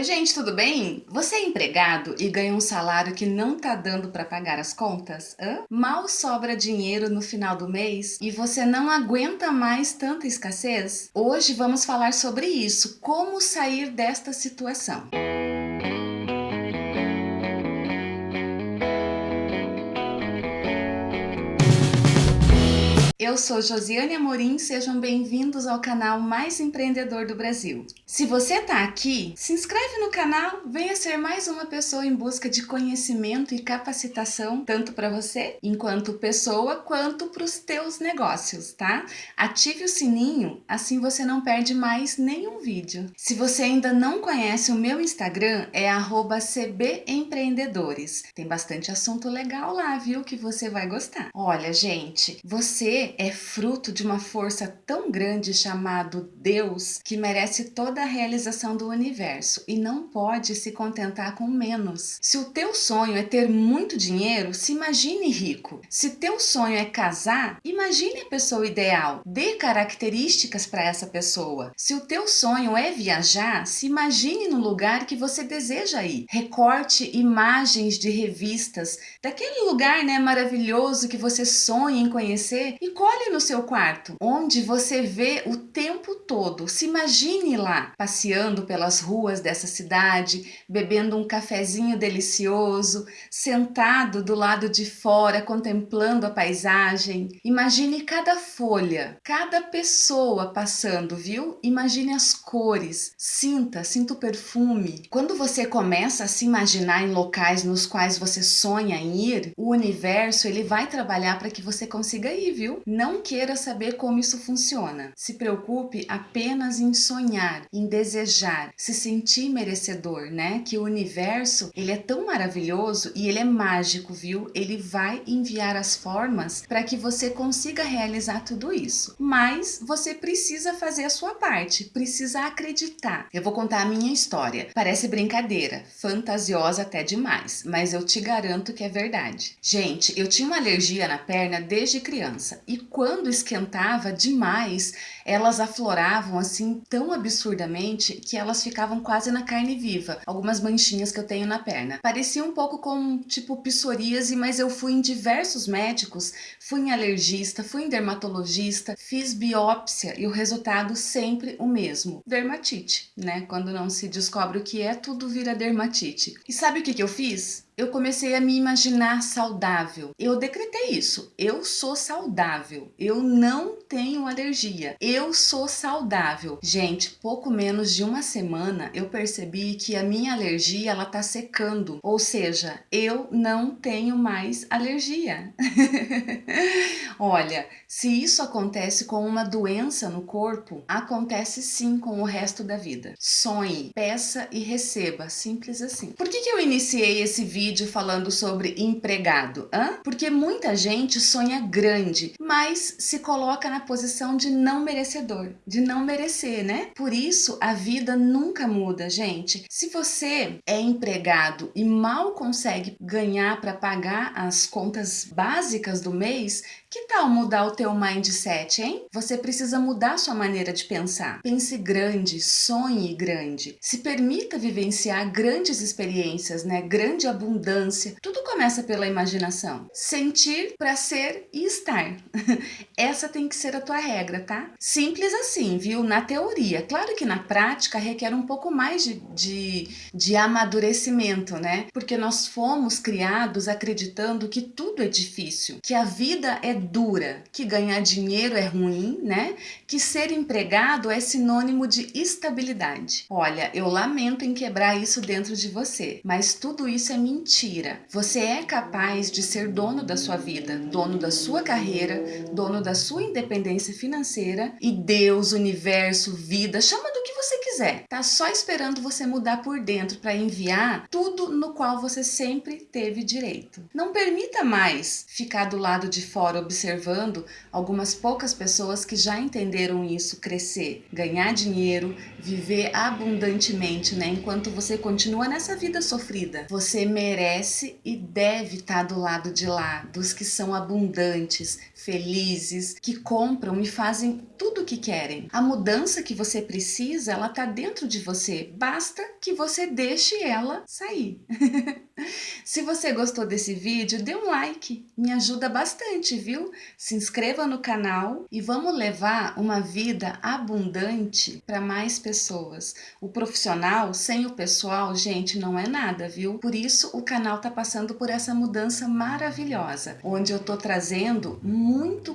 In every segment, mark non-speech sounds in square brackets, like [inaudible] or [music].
Oi gente, tudo bem? Você é empregado e ganha um salário que não tá dando para pagar as contas? Hã? Mal sobra dinheiro no final do mês e você não aguenta mais tanta escassez? Hoje vamos falar sobre isso, como sair desta situação. Eu sou Josiane Amorim, sejam bem-vindos ao canal mais empreendedor do Brasil. Se você está aqui, se inscreve no canal, venha ser mais uma pessoa em busca de conhecimento e capacitação, tanto para você, enquanto pessoa, quanto para os teus negócios, tá? Ative o sininho, assim você não perde mais nenhum vídeo. Se você ainda não conhece o meu Instagram, é cbempreendedores. Tem bastante assunto legal lá, viu, que você vai gostar. Olha, gente, você é fruto de uma força tão grande chamado Deus que merece toda a realização do universo e não pode se contentar com menos. Se o teu sonho é ter muito dinheiro, se imagine rico. Se teu sonho é casar, imagine a pessoa ideal. Dê características para essa pessoa. Se o teu sonho é viajar, se imagine no lugar que você deseja ir. Recorte imagens de revistas daquele lugar né, maravilhoso que você sonha em conhecer e Escolhe no seu quarto, onde você vê o tempo todo. Se imagine lá, passeando pelas ruas dessa cidade, bebendo um cafezinho delicioso, sentado do lado de fora, contemplando a paisagem. Imagine cada folha, cada pessoa passando, viu? Imagine as cores, sinta, sinta o perfume. Quando você começa a se imaginar em locais nos quais você sonha em ir, o universo ele vai trabalhar para que você consiga ir, viu? Não queira saber como isso funciona. Se preocupe apenas em sonhar, em desejar, se sentir merecedor, né? Que o universo, ele é tão maravilhoso e ele é mágico, viu? Ele vai enviar as formas para que você consiga realizar tudo isso. Mas você precisa fazer a sua parte, precisa acreditar. Eu vou contar a minha história. Parece brincadeira, fantasiosa até demais, mas eu te garanto que é verdade. Gente, eu tinha uma alergia na perna desde criança e quando esquentava demais, elas afloravam assim tão absurdamente que elas ficavam quase na carne viva. Algumas manchinhas que eu tenho na perna. Parecia um pouco com tipo psoríase, mas eu fui em diversos médicos, fui em alergista, fui em dermatologista, fiz biópsia e o resultado sempre o mesmo. Dermatite, né? Quando não se descobre o que é, tudo vira dermatite. E sabe o que, que eu fiz? Eu comecei a me imaginar saudável. Eu decretei isso. Eu sou saudável. Eu não tenho alergia. Eu sou saudável. Gente, pouco menos de uma semana eu percebi que a minha alergia ela tá secando. Ou seja, eu não tenho mais alergia. [laughs] Olha, se isso acontece com uma doença no corpo, acontece sim com o resto da vida. Sonhe, peça e receba, simples assim. Por que, que eu iniciei esse vídeo falando sobre empregado? Hã? Porque muita gente sonha grande, mas se coloca na posição de não merecedor, de não merecer, né? Por isso, a vida nunca muda, gente. Se você é empregado e mal consegue ganhar para pagar as contas básicas do mês, que tal mudar o teu mindset, hein? Você precisa mudar sua maneira de pensar. Pense grande, sonhe grande. Se permita vivenciar grandes experiências, né? Grande abundância. Tudo começa pela imaginação. Sentir para ser e estar. [laughs] Essa tem que ser a tua regra, tá? Simples assim, viu? Na teoria. Claro que na prática requer um pouco mais de, de, de amadurecimento, né? Porque nós fomos criados acreditando que tudo é difícil, que a vida é dura, que ganhar dinheiro é ruim, né? Que ser empregado é sinônimo de estabilidade. Olha, eu lamento em quebrar isso dentro de você, mas tudo isso é mentira. Você é capaz de ser dono da sua vida, dono da sua carreira, dono da sua independência financeira e Deus, universo, vida, chama do que você quiser. Tá só esperando você mudar por dentro para enviar tudo no qual você sempre teve direito. Não permita mais ficar do lado de fora observando algumas poucas pessoas que já entenderam isso crescer, ganhar dinheiro, viver abundantemente, né? Enquanto você continua nessa vida sofrida. Você merece e deve estar do lado de lá, dos que são abundantes, felizes, que compram e fazem tudo o que querem. A mudança que você precisa, ela tá dentro de você. Basta que você deixe ela sair. [laughs] Se você gostou desse vídeo, dê um like, me ajuda bastante, viu? Se inscreva no canal e vamos levar uma vida abundante para mais pessoas. O profissional sem o pessoal, gente, não é nada, viu? Por isso o canal tá passando por essa mudança maravilhosa, onde eu tô trazendo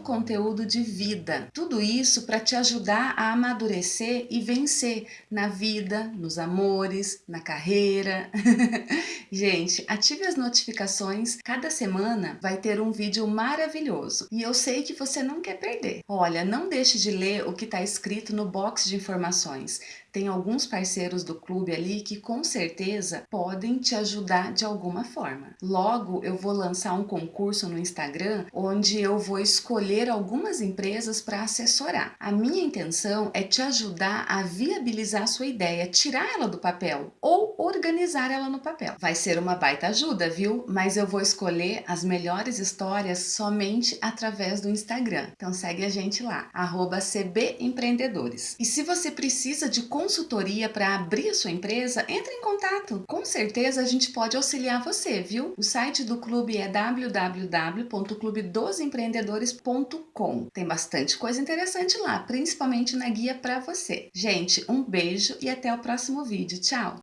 conteúdo de vida. Tudo isso para te ajudar a amadurecer e vencer na vida, nos amores, na carreira. [laughs] gente, ative as notificações. Cada semana vai ter um vídeo maravilhoso e eu sei que você não quer perder. Olha, não deixe de ler o que está escrito no box de informações tem alguns parceiros do clube ali que com certeza podem te ajudar de alguma forma. Logo, eu vou lançar um concurso no Instagram onde eu vou escolher algumas empresas para assessorar. A minha intenção é te ajudar a viabilizar a sua ideia, tirar ela do papel ou organizar ela no papel. Vai ser uma baita ajuda, viu? Mas eu vou escolher as melhores histórias somente através do Instagram. Então segue a gente lá, cbempreendedores. E se você precisa de consultoria para abrir a sua empresa, entre em contato. Com certeza a gente pode auxiliar você, viu? O site do clube é www.clubedosempreendedores.com. Tem bastante coisa interessante lá, principalmente na guia para você. Gente, um beijo e até o próximo vídeo. Tchau!